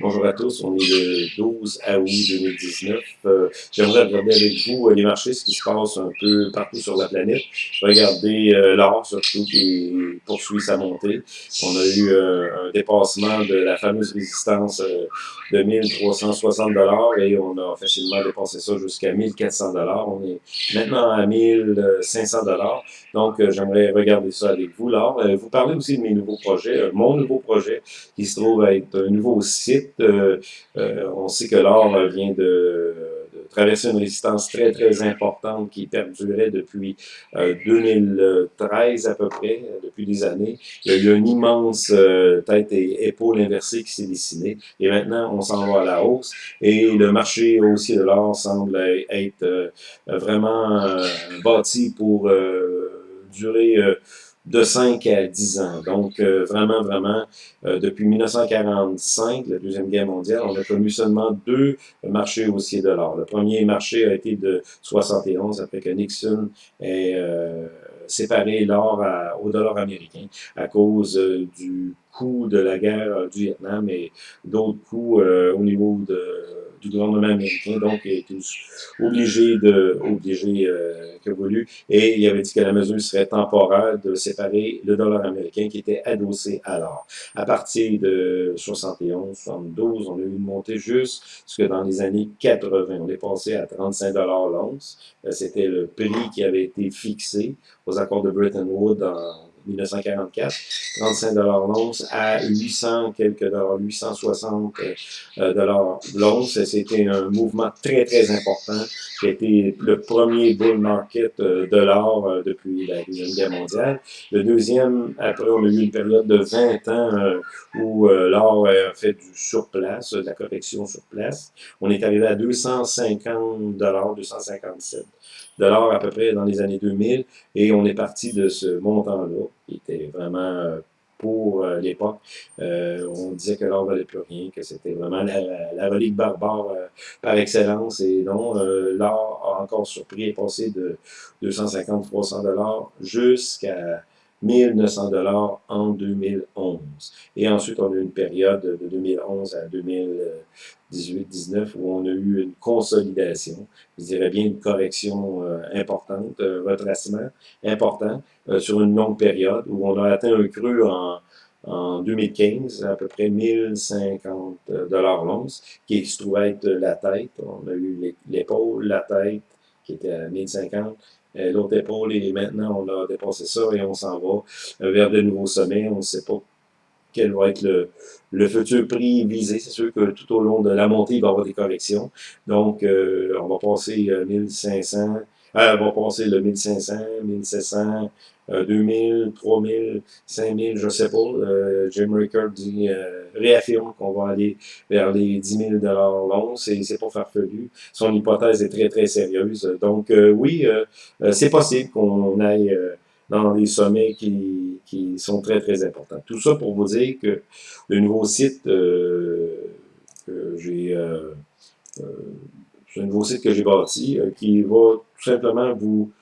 Bonjour à tous, on est le 12 août 2019. Euh, J'aimerais regarder avec vous euh, les marchés, ce qui se passe un peu partout sur la planète. Regardez euh, l'or surtout qui poursuit sa montée. On a eu euh, un dépassement de la fameuse résistance euh, de 1360 dollars et on a facilement dépassé ça jusqu'à 1400 dollars. On est maintenant à 1500 dollars. Donc j'aimerais regarder ça avec vous. L'or, vous parlez aussi de mes nouveaux projets, mon nouveau projet qui se trouve être un nouveau site. Euh, euh, on sait que l'or vient de, traverser une résistance très, très importante qui perdurait depuis 2013 euh, à peu près, depuis des années. Il y a eu une immense tête et épaule inversée qui s'est dessinée. Et maintenant, on s'en va à la hausse. Et le marché haussier de l'or semble être vraiment bâti pour durer de 5 à 10 ans. Donc, euh, vraiment, vraiment, euh, depuis 1945, la Deuxième Guerre mondiale, on a connu seulement deux marchés haussiers de l'or. Le premier marché a été de 71, après que Nixon ait euh, séparé l'or au dollar américain à cause du coût de la guerre du Vietnam et d'autres coûts au niveau de du gouvernement américain, donc été obligé de, obligé, euh, que voulu, et il avait dit que la mesure serait temporaire de séparer le dollar américain qui était adossé à l'or. À partir de 71, 72, on a eu une montée juste, que dans les années 80, on est passé à 35 dollars l'once. Euh, c'était le prix qui avait été fixé aux accords de Bretton Woods en 1944, 35 dollars l'once à 800 quelques dollars, 860 euh, dollars l'once. C'était un mouvement très très important qui a été le premier bull market euh, de l'or euh, depuis la deuxième guerre mondiale. Le deuxième, après on a eu une période de 20 ans où l'or a fait du surplace, de la correction sur place. On est arrivé à 250 dollars, 257 dollars à peu près dans les années 2000 et on est parti de ce montant-là qui était vraiment euh, pour euh, l'époque. Euh, on disait que l'or valait plus rien, que c'était vraiment la, relique barbare par excellence. Et non, l'or a encore surpris et passé de 250-300 dollars jusqu'à 1900 dollars en 2011. Et ensuite, on a eu une période de 2011 à 2018-19 où on a eu une consolidation, je dirais bien une correction euh, importante, un euh, retracement important euh, sur une longue période où on a atteint un creux en, en 2015, à peu près 1050 dollars l'once, qui se trouvait être la tête. On a eu l'épaule, la tête, qui était à 1050, euh, l'autre épaule, et maintenant on a dépassé ça et on s'en va euh, vers de nouveaux sommets. On ne sait pas quel va être le, le futur prix visé. C'est sûr que tout au long de la montée, il va y avoir des corrections. Donc, euh, on va passer 1500, on va passer le 1500, 1700, 2000, 3000, 5000, je sais pas. Euh, Jim Rickard dit, euh, réaffirme qu'on va aller vers les 10 000 l'once et c'est pas farfelu. Son hypothèse est très, très sérieuse. Donc, euh, oui, c'est possible qu'on aille dans des sommets qui, qui sont très, très importants. Tout ça pour vous dire que le nouveau site que j'ai... c'est un nouveau site que j'ai bâti qui va tout simplement vous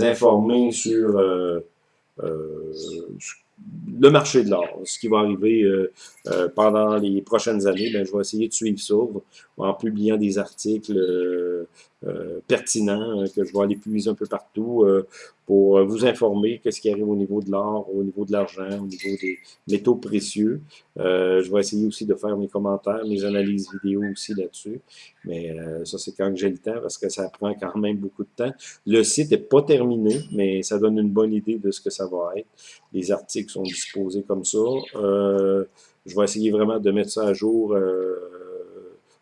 informer sur euh, le marché de l'or, ce qui va arriver euh, euh, pendant les prochaines années, ben, je vais essayer de suivre ça en publiant des articles pertinents que je vais aller puiser un peu partout pour vous informer qu'est-ce qui arrive au niveau de l'or, au niveau de l'argent, au niveau des métaux précieux. je vais essayer aussi de faire mes commentaires, mes analyses vidéo aussi là-dessus. Mais ça, c'est quand j'ai le temps parce que ça prend quand même beaucoup de temps. Le site n'est pas terminé, mais ça donne une bonne idée de ce que ça va être. Les articles sont disposés comme ça. Euh, je vais essayer vraiment de mettre ça à jour euh,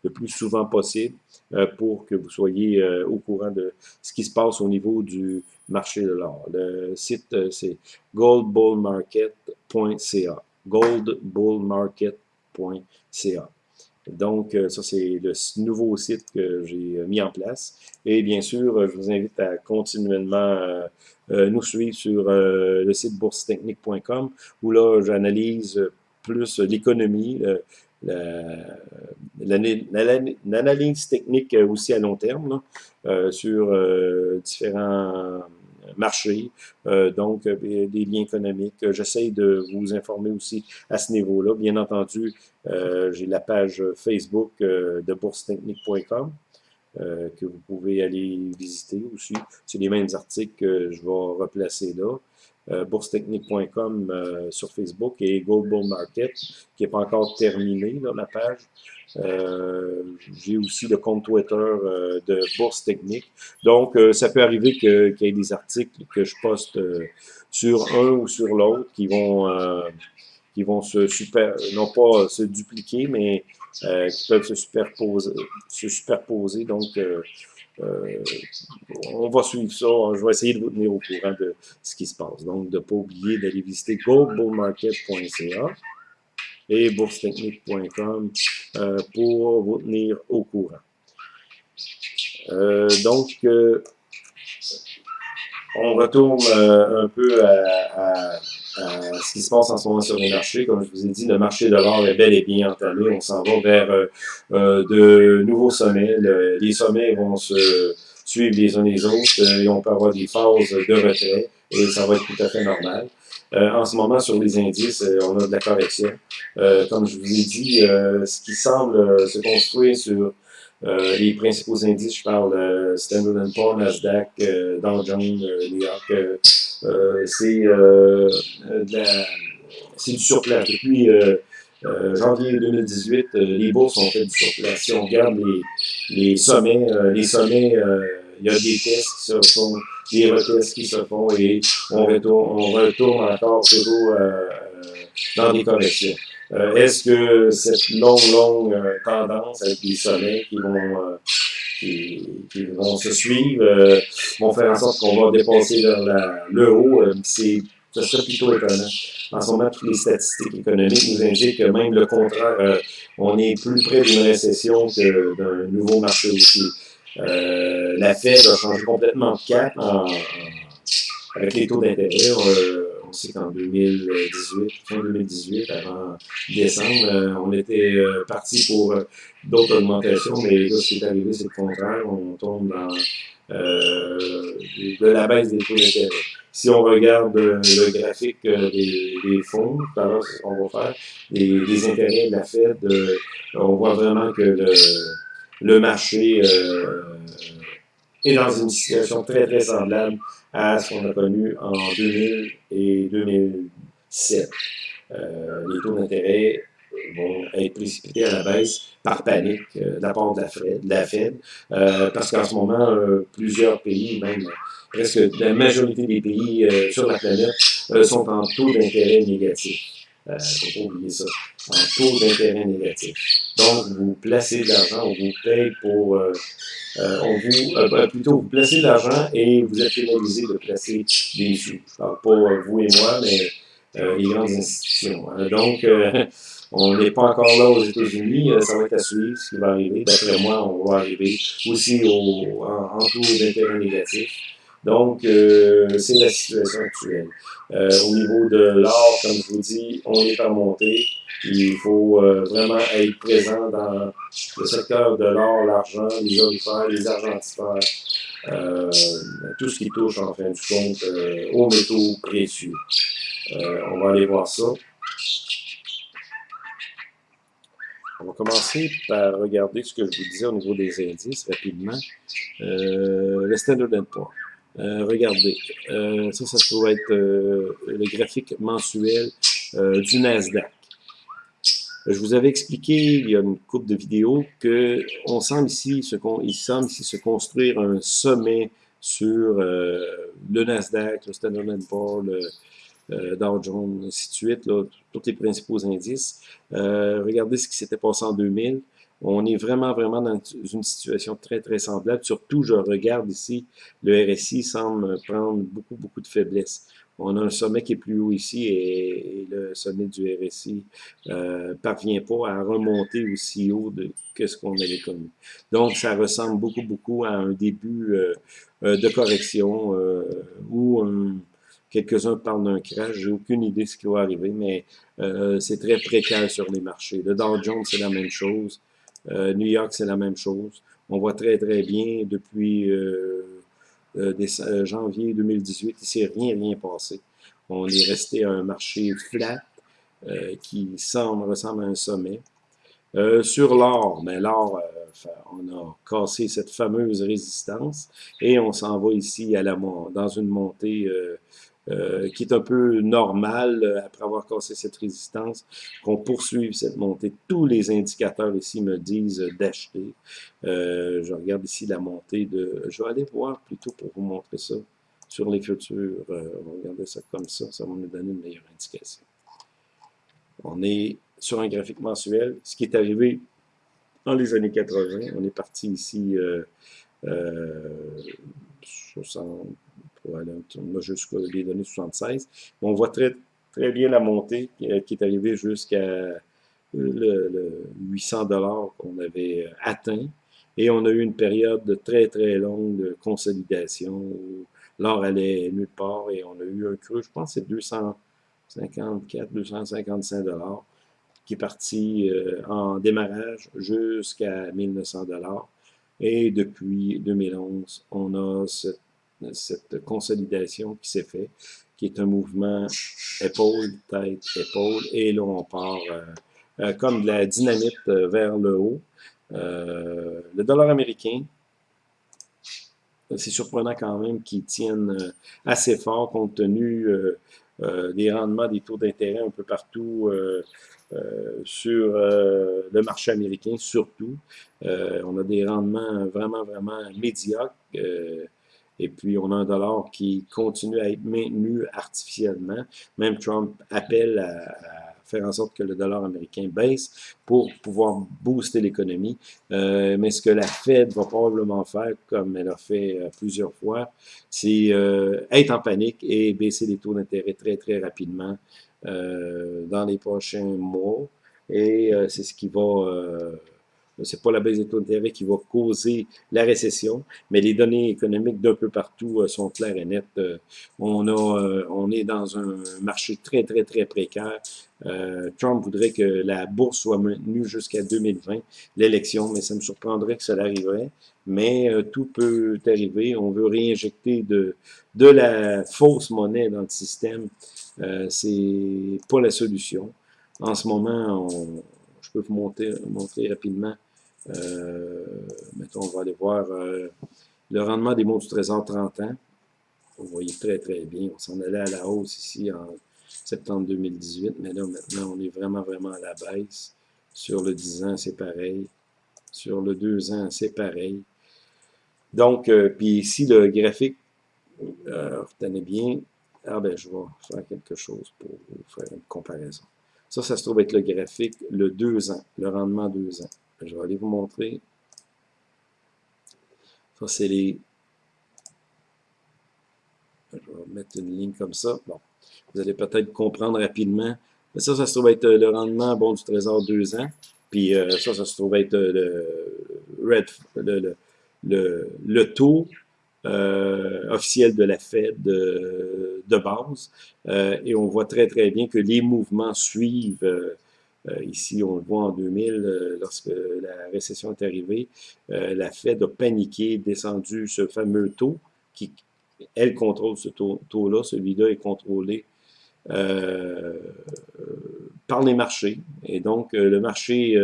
le plus souvent possible euh, pour que vous soyez au courant de ce qui se passe au niveau du marché de l'or. Le site, c'est goldbullmarket.ca goldbullmarket.ca donc, ça, c'est le nouveau site que j'ai mis en place. Et bien sûr, je vous invite à continuellement euh, nous suivre sur euh, le site boursetechnique.com où là, j'analyse plus l'économie, l'analyse technique aussi à long terme, sur différents marché, donc des liens économiques. J'essaie de vous informer aussi à ce niveau-là. Bien entendu, j'ai la page Facebook de boursetechnique.com. Euh, que vous pouvez aller visiter aussi. C'est les mêmes articles que je vais replacer là. Euh, boursetechnique.com euh, sur Facebook et Gold Bull Market, qui n'est pas encore terminé, là, la page. Euh, J'ai aussi le compte Twitter de Bourse Technique. Donc, ça peut arriver qu'il y ait des articles que je poste sur un ou sur l'autre qui vont qui vont se super, non pas se dupliquer, mais euh, qui peuvent se superposer. Se superposer donc, euh, euh, on va suivre ça. Je vais essayer de vous tenir au courant de ce qui se passe. Donc, de ne pas oublier d'aller visiter goldbullmarket.ca et boursetechnique.com pour vous tenir au courant. donc, on retourne un peu à euh, ce qui se passe en ce moment sur les marchés. Comme je vous ai dit, le marché de l'or est bel et bien entamé. On s'en va vers euh, euh, de nouveaux sommets. les sommets vont se suivre les uns les autres et on peut avoir des phases de retrait et ça va être tout à fait normal. en ce moment, sur les indices, on a de la correction. comme je vous ai dit, ce qui semble se construire sur les principaux indices, je parle Standard Poor's, Nasdaq, Dow Jones, New York, euh, c'est euh, c'est du surplace. Depuis euh, janvier 2018, les bourses ont fait du surplace. Si on regarde les, sommets, les sommets, il y a des tests qui se font, des retests qui se font et on retourne, on retourne encore toujours dans des corrections. Est-ce que cette longue, longue tendance avec des sommets qui vont qui, vont se suivre, euh, vont faire en sorte qu'on va dépasser le haut. Euh, c'est ça serait plutôt étonnant. En ce moment, toutes les statistiques économiques nous indiquent que même le contraire, euh, on est plus près d'une récession que d'un nouveau marché aussi. la Fed a changé complètement de cap avec les taux d'intérêt. On sait qu'en 2018, fin 2018, avant décembre, on était parti pour d'autres augmentations, mais là, ce qui est arrivé, c'est le contraire. On tombe dans euh, de la baisse des taux d'intérêt. Si on regarde le graphique euh, des, des fonds, tout à l'heure, qu'on va faire, des, intérêts de la Fed, euh, on voit vraiment que le, le marché euh, est dans une situation très, très semblable à ce qu'on a connu en 2000 et 2007. Euh, les taux d'intérêt vont être précipités à la baisse par panique euh, de la part de la Fed, euh, parce qu'en ce moment, euh, plusieurs pays, même presque la majorité des pays sur la planète, sont en taux d'intérêt négatif. Oublier ça, en taux d'intérêt négatif. Donc, vous placez de l'argent, on vous paye pour... on vous, plutôt, vous placez de l'argent et vous êtes pénalisé de placer des sous. Je parle pas vous et moi, mais les grandes institutions. Hein. Donc, on n'est pas encore là aux États-Unis, euh, ça va être à suivre ce qui va arriver. D'après moi, on va arriver aussi au, en, taux d'intérêt négatif. Donc, euh, c'est la situation actuelle. Euh, au niveau de l'or, comme je vous dis, on est en montée. Il faut vraiment être présent dans le secteur de l'or, l'argent, les orifères, les argentifères, tout ce qui touche en fin du compte aux métaux précieux. on va aller voir ça. On va commencer par regarder ce que je vous disais au niveau des indices rapidement. Euh, le Standard Poor's. Euh, regardez, euh, ça, ça se trouve être euh, le graphique mensuel du Nasdaq. Je vous avais expliqué il y a une couple de vidéos que on semble ici se, il semble ici se construire un sommet sur le Nasdaq, le Standard Poor's, le, Dow Jones, ainsi de suite, tous les principaux indices. Regardez ce qui s'était passé en 2000. On est vraiment, vraiment dans une situation très, très semblable. Surtout, je regarde ici, le RSI semble prendre beaucoup, beaucoup de faiblesse. On a un sommet qui est plus haut ici et, le sommet du RSI euh, parvient pas à remonter aussi haut de, que ce qu'on avait connu. Donc, ça ressemble beaucoup, beaucoup à un début euh, euh, de correction euh, un Quelques-uns parlent d'un crash. J'ai aucune idée de ce qui va arriver, mais euh, c'est très précaire sur les marchés. Le Dow Jones, c'est la même chose. Euh, New York, c'est la même chose. On voit très, très bien depuis euh, janvier 2018, il s'est rien, rien passé. On est resté à un marché flat qui semble, ressemble à un sommet. sur l'or, mais l'or, on a cassé cette fameuse résistance et on s'en va ici à la, dans une montée euh, qui est un peu normal euh, après avoir cassé cette résistance, qu'on poursuive cette montée. Tous les indicateurs ici me disent d'acheter. Euh, je regarde ici la montée de... Je vais aller voir plutôt pour vous montrer ça sur les futurs. on va regarder ça comme ça, ça va nous donner une meilleure indication. On est sur un graphique mensuel, ce qui est arrivé dans les années 80. On est parti ici euh, 60, on a jusqu'à les données 76. On voit très, bien la montée qui, est arrivée jusqu'à le, 800 dollars qu'on avait atteint. Et on a eu une période de très, très longue consolidation où l'or allait nulle part et on a eu un creux, je pense c'est 254, 255 dollars qui est parti euh, en démarrage jusqu'à 1900 dollars. Et depuis 2011, on a cette cette consolidation qui s'est fait, qui est un mouvement épaule, tête, épaule, et là on part euh, euh, comme de la dynamite euh, vers le haut. le dollar américain, c'est surprenant quand même qu'il tienne assez fort compte tenu des rendements des taux d'intérêt un peu partout sur le marché américain surtout. on a des rendements vraiment, vraiment médiocres. Et puis, on a un dollar qui continue à être maintenu artificiellement. Même Trump appelle à, faire en sorte que le dollar américain baisse pour pouvoir booster l'économie. Euh, mais ce que la Fed va probablement faire, comme elle a fait euh, plusieurs fois, c'est euh, être en panique et baisser les taux d'intérêt très, très rapidement dans les prochains mois. Et c'est ce qui va c'est pas la baisse des taux d'intérêt qui va causer la récession, mais les données économiques d'un peu partout euh, sont claires et nettes. Euh, on, a, euh, on est dans un marché très, très, très précaire. Trump voudrait que la bourse soit maintenue jusqu'à 2020, l'élection, mais ça me surprendrait que ça arriverait. Mais tout peut arriver. On veut réinjecter de, de la fausse monnaie dans le système. c'est pas la solution. En ce moment, on, je peux vous montrer, montrer rapidement euh, mettons, on va aller voir euh, le rendement des mots du Trésor 30 ans. Vous voyez très, très bien. On s'en allait à la hausse ici en septembre 2018, mais là, maintenant, on est vraiment, vraiment à la baisse. Sur le 10 ans, c'est pareil. Sur le 2 ans, c'est pareil. Donc, euh, puis ici, le graphique, retenez bien, ah ben, je vais faire quelque chose pour faire une comparaison. Ça, ça se trouve être le graphique, le 2 ans, le rendement 2 ans. Je vais aller vous montrer. Ça, c'est les... Je vais mettre une ligne comme ça. Bon, vous allez peut-être comprendre rapidement. ça, ça se trouve être le rendement bon du Trésor 2 ans. Puis euh, ça, ça se trouve être le, red, le, le, le taux euh, officiel de la Fed de, de base. Euh, et on voit très, très bien que les mouvements suivent euh, ici, on le voit en 2000, euh, lorsque la récession est arrivée, euh, la Fed a paniqué, descendu ce fameux taux, qui, elle, contrôle ce taux-là. Celui-là est contrôlé par les marchés. Et donc, le marché,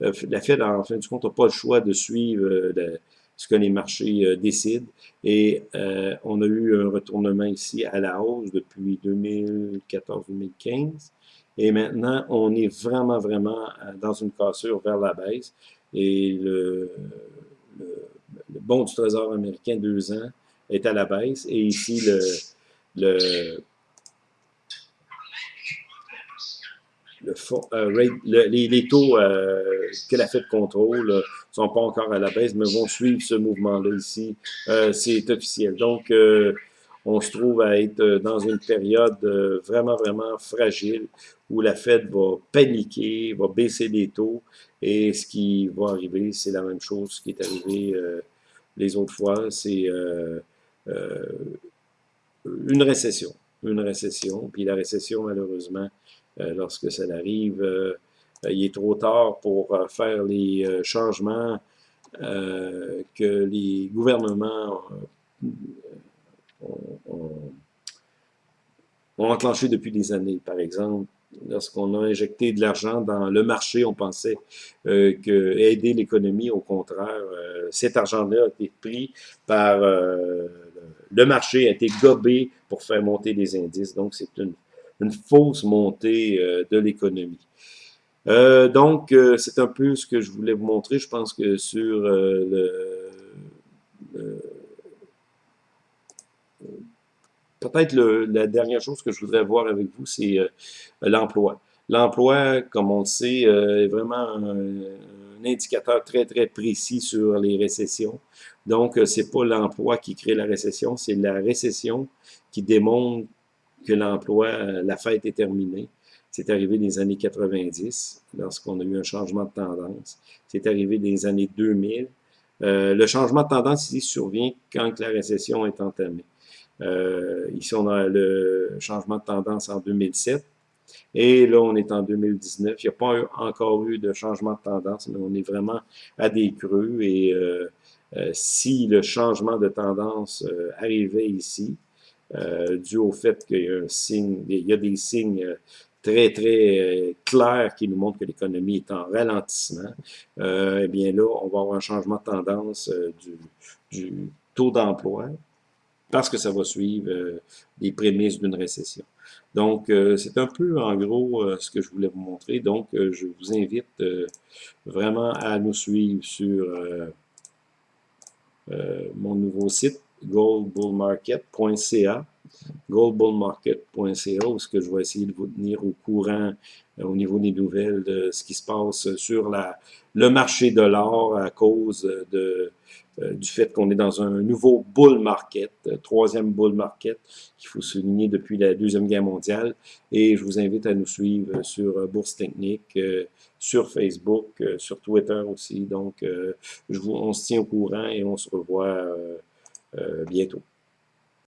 la Fed, en fin de compte, n'a pas le choix de suivre ce que les marchés décident. Et on a eu un retournement ici à la hausse depuis 2014-2015. Et maintenant, on est vraiment, vraiment euh, dans une cassure vers la baisse. Et le, le, bon du Trésor américain, deux ans, est à la baisse. Et ici, le, le, le, euh, les, les, taux euh, que la Fed contrôle ne sont pas encore à la baisse, mais vont suivre ce mouvement-là ici. C'est officiel. Donc, on se trouve à être euh, dans une période euh, vraiment, vraiment fragile où la Fed va paniquer, va baisser les taux et ce qui va arriver, c'est la même chose qui est arrivé euh, les autres fois, c'est une récession. Une récession, puis la récession, malheureusement, lorsque ça arrive, il est trop tard pour faire les changements que les gouvernements ont enclenché depuis des années. Par exemple, lorsqu'on a injecté de l'argent dans le marché, on pensait euh, que aider l'économie, au contraire, euh, cet argent-là a été pris par euh, le marché, a été gobé pour faire monter les indices. Donc, c'est une, fausse montée de l'économie. Donc, c'est un peu ce que je voulais vous montrer. Je pense que sur le peut-être la dernière chose que je voudrais voir avec vous, c'est euh, l'emploi. L'emploi, comme on le sait, euh, est vraiment un, indicateur très, très précis sur les récessions. Donc, euh, c'est pas l'emploi qui crée la récession, c'est la récession qui démontre que l'emploi, la fête est terminée. C'est arrivé dans les années 90, lorsqu'on a eu un changement de tendance. C'est arrivé dans les années 2000. le changement de tendance ici survient quand la récession est entamée. Euh, ici, on a le changement de tendance en 2007. Et là, on est en 2019. Il n'y a pas encore eu de changement de tendance, mais on est vraiment à des creux. Et euh, euh, si le changement de tendance arrivait ici, dû au fait qu'il y a un signe, il y a des signes très, très clairs qui nous montrent que l'économie est en ralentissement, eh bien là, on va avoir un changement de tendance du, du taux d'emploi, parce que ça va suivre euh, les prémices d'une récession. Donc, euh, c'est un peu, en gros, euh, ce que je voulais vous montrer. Donc, je vous invite vraiment à nous suivre sur mon nouveau site, goldbullmarket.ca goldbullmarket.ca où ce que je vais essayer de vous tenir au courant au niveau des nouvelles de ce qui se passe sur la, le marché de l'or à cause de euh, du fait qu'on est dans un nouveau bull market, euh, troisième bull market, qu'il faut souligner depuis la Deuxième Guerre mondiale. Et je vous invite à nous suivre sur Bourse Technique, euh, sur Facebook, sur Twitter aussi. Donc, je vous, on se tient au courant et on se revoit bientôt.